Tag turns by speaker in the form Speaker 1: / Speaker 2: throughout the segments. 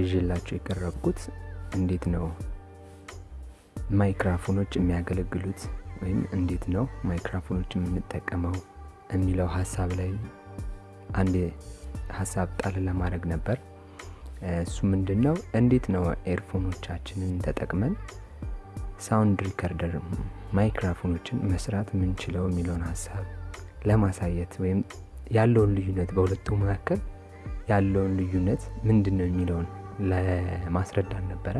Speaker 1: ይዤላችሁ የቀረብኩት እንዴት ነው ማይክራፎኖች የሚያገለግሉት ወይም እንዴት ነው ማይክራፎኖች የምንጠቀመው የሚለው ሀሳብ ላይ አንድ ሀሳብ ጣል ለማድረግ ነበር። እሱ ምንድን ነው እንዴት ነው earphone ኦቻችንን ተጠቅመን sound recorder ማይክራፎኖችን መስራት የምንችለው የሚለውን ሀሳብ ለማሳየት ወይም ያለውን ልዩነት በሁለቱ መካከል ያለውን ልዩነት ምንድን ነው የሚለውን ለማስረዳት ነበረ።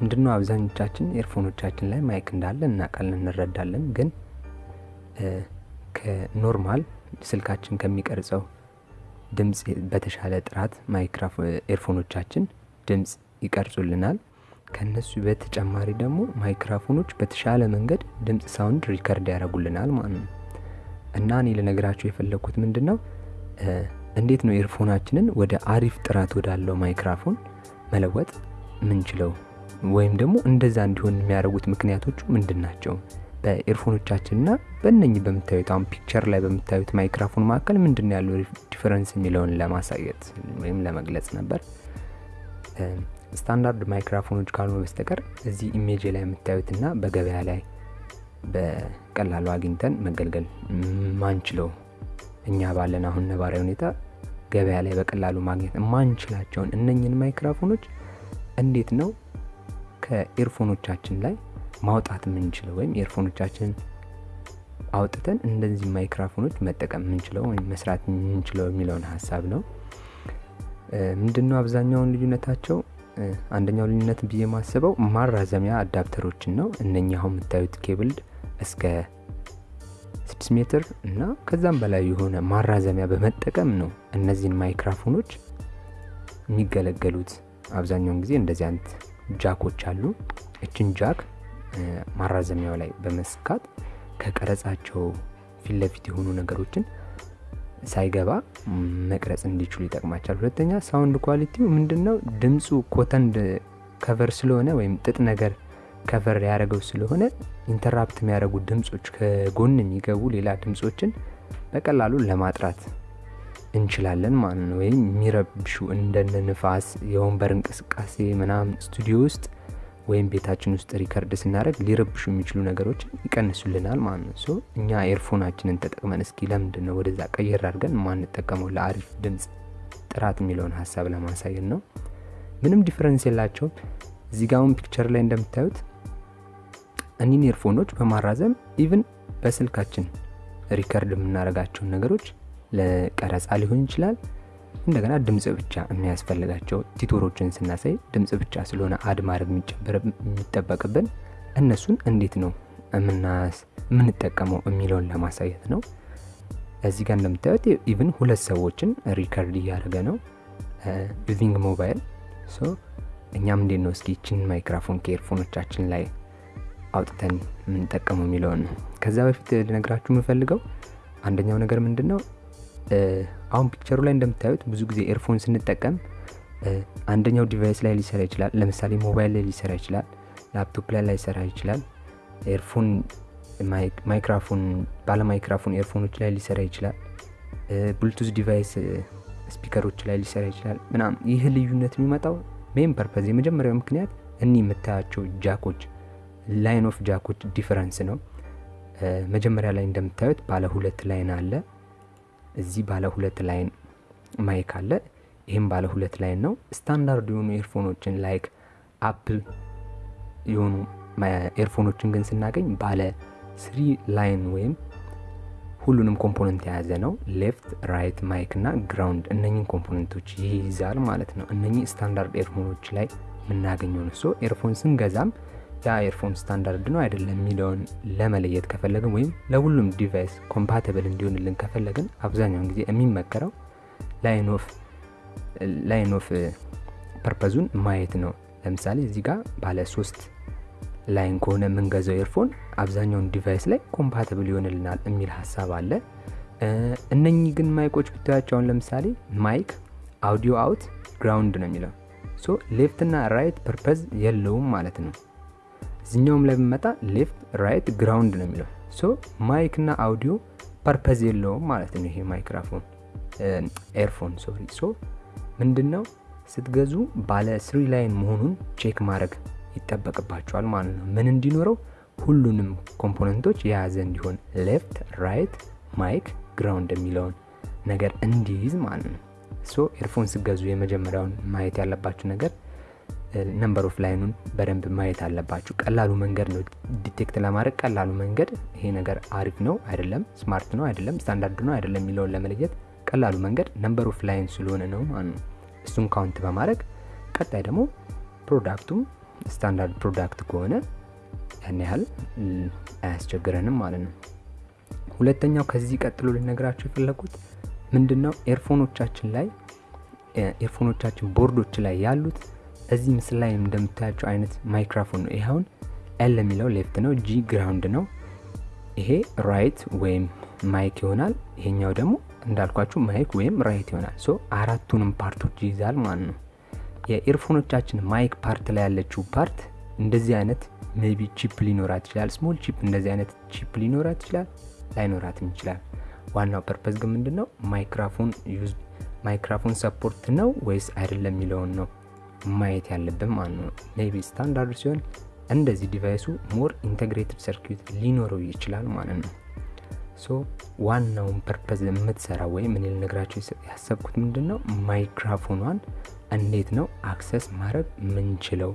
Speaker 1: ምንድነው አብዛኞቻችን earphone ኦቻችን ላይ ማይክ እንዳለ እናውቃለን፣ እንረዳለን። ግን ከ normal ስልካችን ከሚቀርጸው ድምፅ በተሻለ ጥራት earphone ኦቻችን ድምፅ ይቀርጹልናል። ከነሱ በተጨማሪ ደግሞ ማይክራፎኖች በተሻለ መንገድ ድምፅ sound record ያደርጉልናል ማለት ነው። እና እኔ ልነግራችሁ የፈለግኩት ምንድን ነው እንዴት ነው earphone ኣችንን ወደ አሪፍ ጥራት ወዳለው ማይክራፎን መለወጥ ምንችለው ወይም ደግሞ እንደዛ እንዲሆን የሚያደርጉት ምክንያቶቹ ምንድን ናቸው? በ earphone ኦቻችንና በእነኚህ በምታዩት አሁን picture ላይ በምታዩት ማይክራፎን መካከል ምንድን ያለው difference የሚለውን ለማሳየት ወይም ለመግለጽ ነበር። ስታንዳርድ ማይክራፎኖች ካልሆኑ በስተቀር እዚህ image ላይ የምታዩትና በገበያ ላይ በቀላሉ አግኝተን መገልገል ማንችለው እኛ ባለን አሁን ነባራዊ ሁኔታ ገበያ ላይ በቀላሉ ማግኘት ማንችላቸውን እነኝን ማይክራፎኖች እንዴት ነው ከኤርፎኖቻችን ላይ ማውጣት የምንችለው ወይም ኤርፎኖቻችንን አውጥተን እንደዚህ ማይክራፎኖች መጠቀም የምንችለው ወይም መስራት የምንችለው የሚለውን ሀሳብ ነው። ምንድነው አብዛኛውን ልዩነታቸው? አንደኛው ልዩነት ብዬ ማስበው ማራዘሚያ adapter ኦችን ነው። እነኛ አሁን የምታዩት ኬብል እስከ ስድስት ሜትር እና ከዛም በላይ የሆነ ማራዘሚያ በመጠቀም ነው እነዚህን ማይክራፎኖች የሚገለገሉት። አብዛኛውን ጊዜ እንደዚህ አይነት ጃኮች አሉ። እችን ጃክ ማራዘሚያው ላይ በመስካት ከቀረጻቸው ፊት ለፊት የሆኑ ነገሮችን ሳይገባ መቅረጽ እንዲችሉ ይጠቅማቸዋል። ሁለተኛ sound quality ው ምንድነው? ድምፁ cotton cover ስለሆነ ወይም ጥጥ ነገር cover ያደረገው ስለሆነ interrupt የሚያደርጉ ድምፆች ከጎን የሚገቡ ሌላ ድምፆችን በቀላሉ ለማጥራት እንችላለን ማለት ነው። ወይም የሚረብሹ እንደነ ንፋስ፣ የወንበር እንቅስቃሴ ምናምን ስቱዲዮ ውስጥ ወይም ቤታችን ውስጥ record ስናደርግ ሊረብሹ የሚችሉ ነገሮችን ይቀንሱልናል ማለት ነው። so እኛ earphone ኣችንን ተጠቅመን እስኪ ለምንድን ነው ወደዛ ቀየር አድርገን ማንጠቀመው ለአሪፍ ድምፅ ጥራት የሚለውን ሀሳብ ለማሳየት ነው። ምንም difference የላቸውም። እዚህ picture ላይ እንደምታዩት እኒን earphone ኦች በማራዘም even በስልካችን record የምናደርጋቸውን ነገሮች ለቀረጻ ሊሆን ይችላል እንደገና ድምፅ ብቻ የሚያስፈልጋቸው tutorial ኦችን ስናሳይ ድምፅ ብቻ ስለሆነ add ማድረግ የሚጠበቅብን እነሱን እንዴት ነው የምንጠቀመው የሚለውን ለማሳየት ነው። እዚህ ጋር እንደምታዩት even ሁለት ሰዎችን record እያደረገ ነው using mobile። እኛም እንዴት ነው እስኪ ይችን ማይክራፎን ከ earphone ኦቻችን ላይ አውጥተን የምንጠቀመው የሚለውን ነው። ከዛ በፊት ልነግራችሁ የምፈልገው አንደኛው ነገር ምንድን ነው አሁን picture ኡ ላይ እንደምታዩት ብዙ ጊዜ earphone ስንጠቀም አንደኛው device ላይ ሊሰራ ይችላል። ለምሳሌ ሞባይል ላይ ሊሰራ ይችላል፣ ላፕቶፕ ላይ ላይሰራ ይችላል። earphone ማይክራፎን ባለ ማይክራፎን earphone ኦች ላይ ሊሰራ ይችላል። ብሉቱዝ device speaker ኦች ላይ ሊሰራ ይችላል ምናምን። ይህ ልዩነት የሚመጣው main purpose የመጀመሪያው ምክንያት እኒህ የምታያቸው jack ኦች line of jack ኦች difference ነው። መጀመሪያ ላይ እንደምታዩት ባለ ሁለት line አለ እዚህ ባለ ሁለት line mic አለ። ይህም ባለ ሁለት line ነው። ስታንዳርድ የሆኑ earphone ኦችን like አፕል የሆኑ earphone ኦችን ግን ስናገኝ ባለ three line ወይም ሁሉንም component የያዘ ነው። left፣ right mic እና ground እነኝን component ኦች ይይዛል ማለት ነው። እነኚህ standard earphone ኦች ላይ የምናገኘው ነው። earphone ስንገዛም ያ earphone standard ነው አይደለም የሚለውን ለመለየት ከፈለግን ወይም ለሁሉም device compatible እንዲሆንልን ከፈለግን አብዛኛውን ጊዜ የሚመከረው line of purpose ኡን ማየት ነው። ለምሳሌ እዚህ ጋር ባለ ሶስት line ከሆነ የምንገዛው earphone አብዛኛውን device ላይ compatible ይሆንልናል የሚል ሀሳብ አለ። እነኚህ ግን mic ኦች ብታያቸውን ለምሳሌ mic audio out ground ነው የሚለው so እና right purpose የለውም ማለት ነው። እዚኛውም ላይ ብመጣ left right ground ነው የሚለው so mic እና audio purpose የለውም ማለት ነው። ይሄ ማይክራፎን earphone sorry so ምንድን ነው ስትገዙ ባለ three line መሆኑን check ማድረግ ይጠበቅባቸዋል ማለት ነው። ምን እንዲኖረው ሁሉንም component ኦች የያዘ እንዲሆን left፣ right፣ mic፣ ground የሚለውን ነገር እንዲይዝ ማለት ነው። so earphone ስገዙ የመጀመሪያውን ማየት ያለባችሁ ነገር number of line ኡን በደንብ ማየት አለባችሁ። ቀላሉ መንገድ ነው detect ለማድረግ ቀላሉ መንገድ ይሄ ነገር አሪፍ ነው አይደለም፣ smart ነው አይደለም፣ ስታንዳርድ ነው አይደለም የሚለውን ለመለየት ቀላሉ መንገድ number of line ስለሆነ ነው ማለት ነው። እሱን count በማድረግ ቀጣይ ደግሞ product ኡም standard product ከሆነ ያን ያህል አያስቸግረንም ማለት ነው። ሁለተኛው ከዚህ ቀጥሎ ልነግራችሁ የፈለግኩት ምንድን ነው earphone ኦቻችን ላይ ኤርፎኖቻችን ቦርዶች ላይ ያሉት እዚህ ምስል ላይ እንደምታያቸው አይነት ማይክራፎን ነው። ይህ L የሚለው left ነው፣ G ground ነው። ይሄ right ወይም mic ይሆናል። ይሄኛው ደግሞ እንዳልኳችሁ mic ወይም right ይሆናል። so አራቱንም part ኦች ይይዛል ማለት ነው። የኤርፎኖቻችን mic part ላይ ያለችው part እንደዚህ አይነት maybe chip ሊኖራት ይችላል። small chip እንደዚህ አይነት chip ሊኖራት ይችላል፣ ላይኖራትም ይችላል። ዋናው purpose ግን ምንድን ነው ማይክራፎን use ማይክራፎን support ነው ወይስ አይደለም የሚለውን ነው ማየት ያለብን ማለት ነው። maybe standard ሲሆን እንደዚህ device ኡ more integrated circuit ሊኖረው ይችላል ማለት ነው። so ዋናውን purpose የምትሰራ ወይም እኔ ልነግራችሁ ያሰብኩት ምንድን ነው ማይክራፎኗን እንዴት ነው access ማድረግ ምንችለው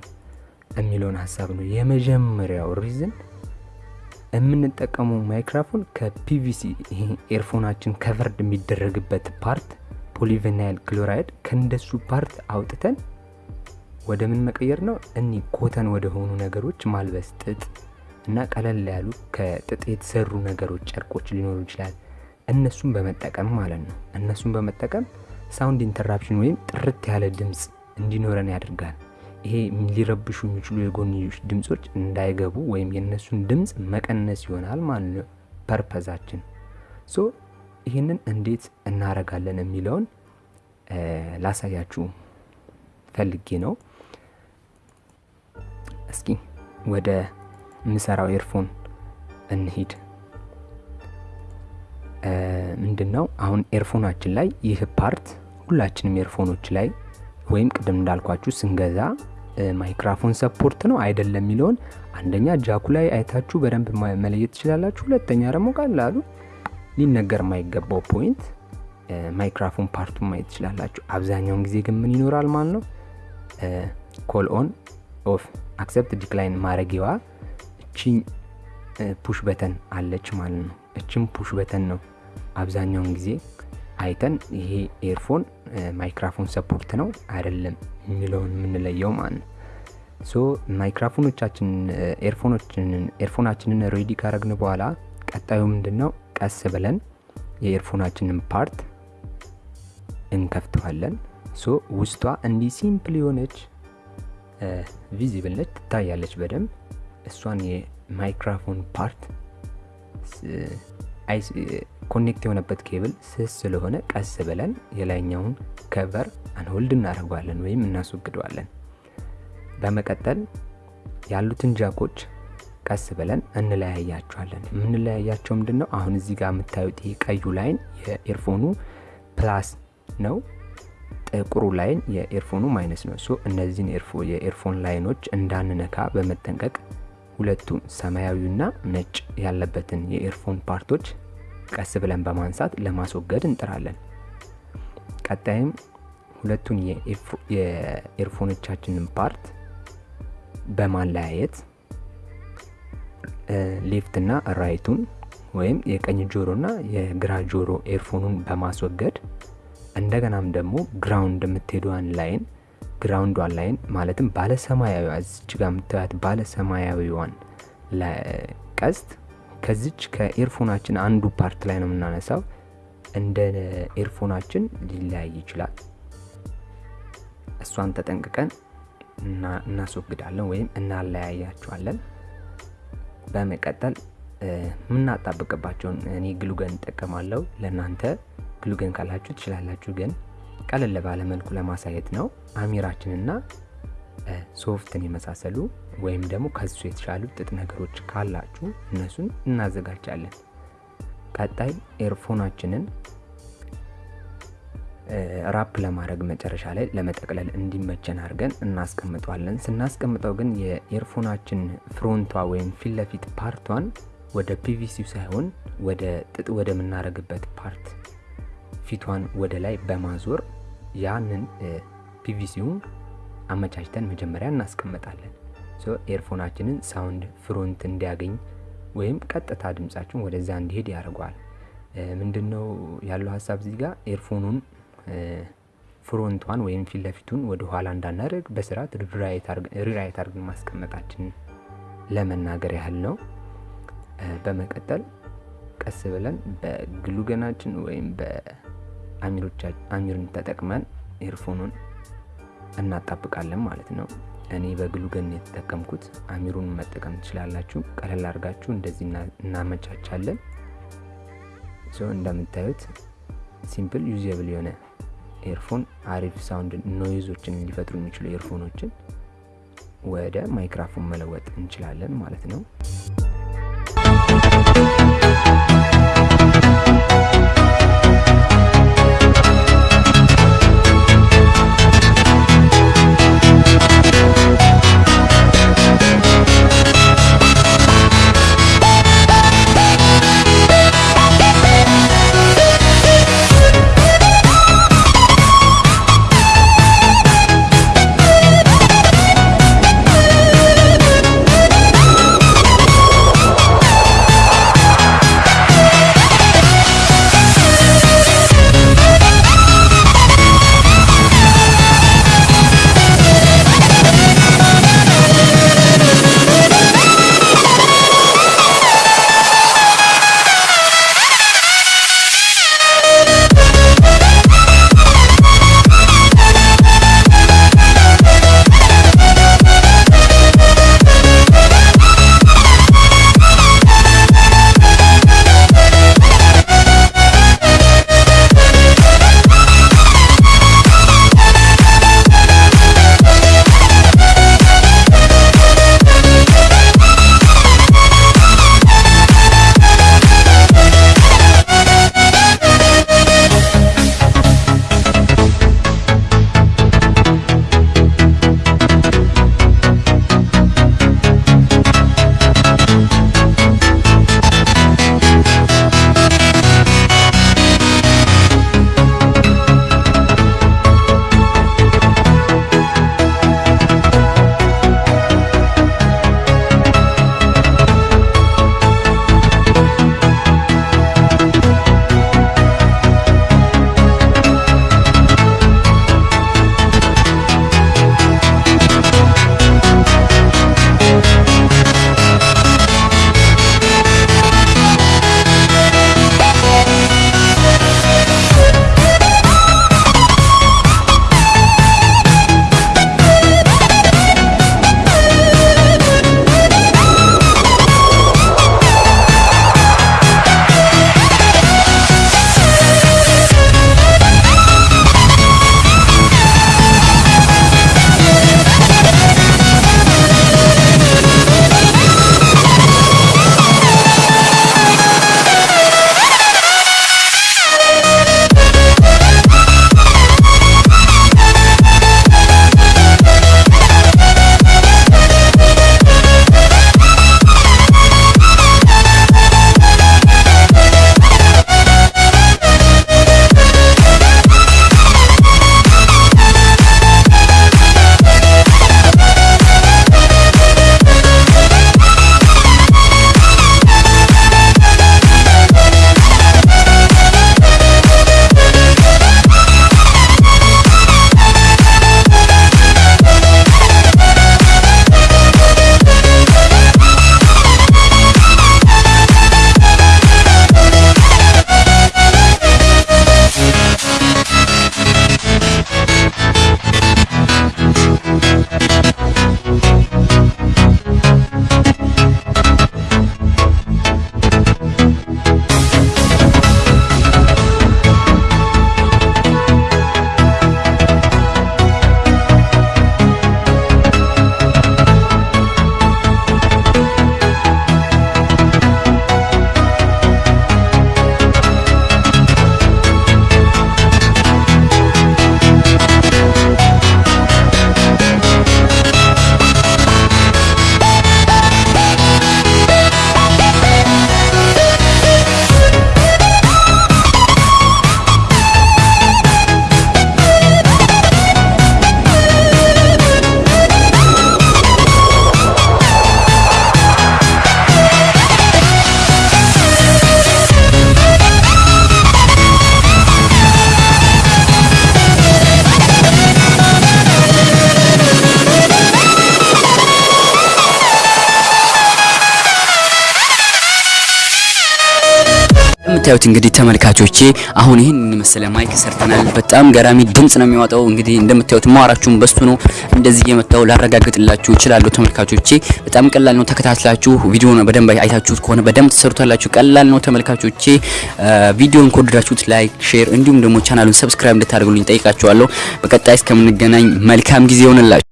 Speaker 1: የሚለውን ሀሳብ ነው። የመጀመሪያው reason የምንጠቀመው ማይክራፎን ከ PVC ኤርፎናችን covered የሚደረግበት part polyvinyl chloride ከእንደሱ part አውጥተን ወደ ምን መቀየር ነው? any cotton ወደ ሆኑ ነገሮች ማልበስ፣ ጥጥ እና ቀለል ያሉ ከጥጥ የተሰሩ ነገሮች ጨርቆች ሊኖሩ ይችላል። እነሱን በመጠቀም ማለት ነው። እነሱን በመጠቀም sound interruption ወይም ጥርት ያለ ድምፅ እንዲኖረን ያደርጋል። ይሄ ሊረብሹ የሚችሉ የጎንዮሽ ድምፆች እንዳይገቡ ወይም የእነሱን ድምፅ መቀነስ ይሆናል ማለት ነው purpose ኣችን። so ይህንን እንዴት እናረጋለን የሚለውን ላሳያችሁ ፈልጌ ነው። እስኪ ወደ ምሰራው ኤርፎን እንሂድ። ምንድን ነው አሁን ኤርፎናችን ላይ ይህ part ሁላችንም ኤርፎኖች ላይ ወይም ቅድም እንዳልኳችሁ ስንገዛ ማይክራፎን support ነው አይደለም የሚለውን አንደኛ ጃኩ ላይ አይታችሁ በደንብ መለየት ትችላላችሁ። ሁለተኛ ደግሞ ቀላሉ ሊነገር የማይገባው point ማይክራፎን part ኡን ማየት ትችላላችሁ። አብዛኛውን ጊዜ ግን ምን ይኖራል ማለት ነው call on off accept decline ማድረጊዋ እቺ push button አለች ማለት ነው። እችም push button ነው አብዛኛውን ጊዜ አይተን ይሄ ኤርፎን ማይክራፎን support ነው አይደለም የሚለውን የምንለየው ማለት ነው። so ማይክራፎኖቻችን ኤርፎናችንን ready ካረግን በኋላ ቀጣዩ ምንድን ነው ቀስ ብለን የኤርፎናችንን part እንከፍተዋለን። so ውስጧ እንዲህ simple የሆነች visible ነች፣ ትታያለች በደንብ እሷን የማይክራፎን part connect የሆነበት ኬብል ስስ ስለሆነ ቀስ ብለን የላይኛውን cover unhold እናደርገዋለን ወይም እናስወግደዋለን። በመቀጠል ያሉትን ጃኮች ቀስ ብለን እንለያያቸዋለን። የምንለያያቸው ምንድን ነው? አሁን እዚህ ጋር የምታዩት ይህ ቀዩ line የኤርፎኑ plus ነው። ጥቁሩ line የኤርፎኑ minus ነው። so እነዚህን የኤርፎን line ኦች እንዳንነካ በመጠንቀቅ ሁለቱን ሰማያዊና ነጭ ያለበትን የኤርፎን part ኦች ቀስ ብለን በማንሳት ለማስወገድ እንጥራለን። ቀጣይም ሁለቱን የኤርፎኖቻችንን part በማለያየት left ና right ኡን ወይም የቀኝ ጆሮና የግራ ጆሮ ኤርፎኑን በማስወገድ እንደገናም ደግሞ ground የምትሄደዋን line ground ኧን line ማለትም ባለ ሰማያዊ እዚች ጋር የምታያት ባለ ሰማያዊዋን ቀስት ከዚች ከኤርፎናችን አንዱ part ላይ ነው የምናነሳው። እንደ ኤርፎናችን ሊለያይ ይችላል። እሷን ተጠንቅቀን እናስወግዳለን ወይም እናለያያቸዋለን። በመቀጠል የምናጣብቅባቸውን እኔ glue gun እጠቀማለሁ። ለእናንተ glue gun ካላችሁ ትችላላችሁ፣ ግን ቀለል ባለ መልኩ ለማሳየት ነው። አሚራችንና soft ን የመሳሰሉ ወይም ደግሞ ከሱ የተሻሉ ጥጥ ነገሮች ካላችሁ እነሱን እናዘጋጃለን። ቀጣይ ኤርፎናችንን wrap ለማድረግ መጨረሻ ላይ ለመጠቅለል እንዲመቸን አድርገን እናስቀምጠዋለን። ስናስቀምጠው ግን የኤርፎናችን front ኧ ወይም ፊት part ኧን ወደ PVC ው ሳይሆን ወደ ጥጥ ወደምናደርግበት part ፊቷን ወደ ላይ በማዞር ያንን PVC ውን አመቻችተን መጀመሪያ እናስቀምጣለን። ኤርፎናችንን sound front እንዲያገኝ ወይም ቀጥታ ድምጻችን ወደዛ እንዲሄድ ያደርገዋል። ምንድነው ያለው ሀሳብ እዚህ ጋር ኤርፎኑን front ኧን ወይም ፊት ለፊቱን ወደ ኋላ እንዳናደርግ በስርዓት right አድርገን ማስቀመጣችን ለመናገር ያህል ነው። በመቀጠል ቀስ ብለን በ glue gun ኣችን ወይም በአሚርን ተጠቅመን ኤርፎኑን እናጣብቃለን ማለት ነው። እኔ በ glue gun የተጠቀምኩት አሚሩን መጠቀም ትችላላችሁ። ቀለል አድርጋችሁ እንደዚህ እናመቻቻለን። እንደምታዩት simple usable የሆነ ኤርፎን አሪፍ sound noise ኦችን ሊፈጥሩ የሚችሉ ኤርፎኖችን ወደ ማይክራፎን መለወጥ እንችላለን ማለት ነው።
Speaker 2: እንደምታዩት እንግዲህ ተመልካቾቼ አሁን ይህን መሰለ mic ሰርተናል። በጣም ገራሚ ድምጽ ነው የሚያወጣው። እንግዲህ እንደምታዩት ማወራችሁም በሱ ነው። እንደዚህ እየመጣው ላረጋግጥላችሁ እችላለሁ ተመልካቾቼ። በጣም ቀላል ነው። ተከታትላችሁ ቪዲዮውን በደንብ አይታችሁት ከሆነ በደንብ ትሰሩታላችሁ። ቀላል ነው ተመልካቾቼ። ቪዲዮውን ከወደዳችሁት like፣ share እንዲሁም ደግሞ ቻናሉን subscribe እንድታደርጉልኝ ጠይቃችኋለሁ። በቀጣይ እስከምንገናኝ መልካም ጊዜ ይሆንላችሁ።